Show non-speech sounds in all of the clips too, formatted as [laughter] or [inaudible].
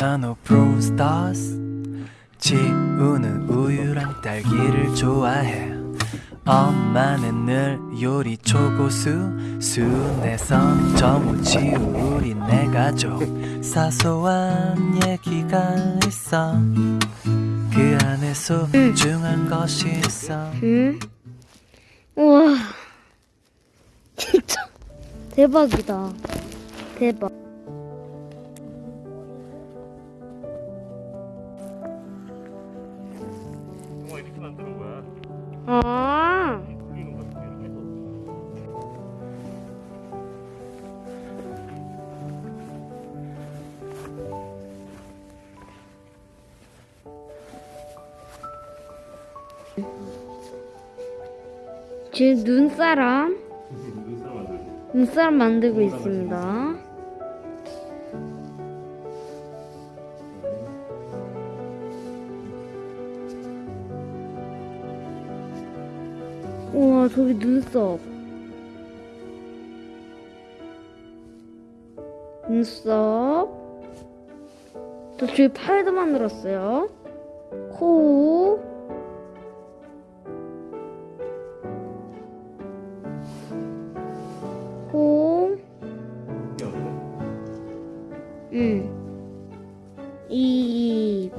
피아노 브루스타스 지우는 우유랑 딸기를 좋아해. 엄마는 늘 요리 초고수. 순대선 정우 지우 우리 내 가족. 사소한 얘기가 있어. 그 안에 소중한 것이 있어. 응? 우와. [laughs] 진짜 대박이다. 대박 아. 지금 눈사람. 눈사람 만들고 있습니다 우와 저기 눈썹. 눈썹. 또 저기 팔도 만들었어요. 코. 코, 응, 입,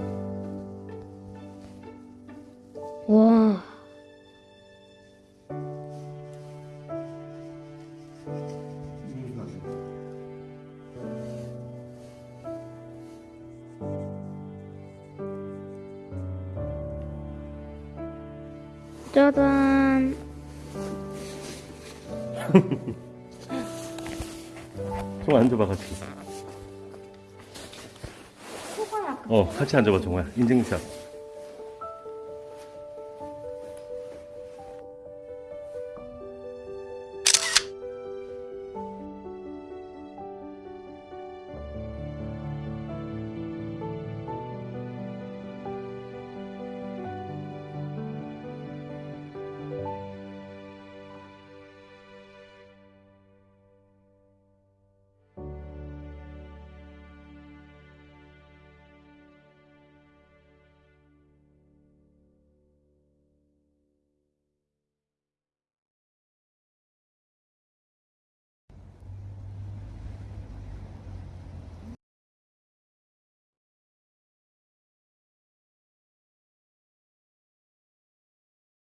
짜잔. [laughs] 좀 앉아봐 같이. 어 같이 앉아봐 종호야. 인증샷.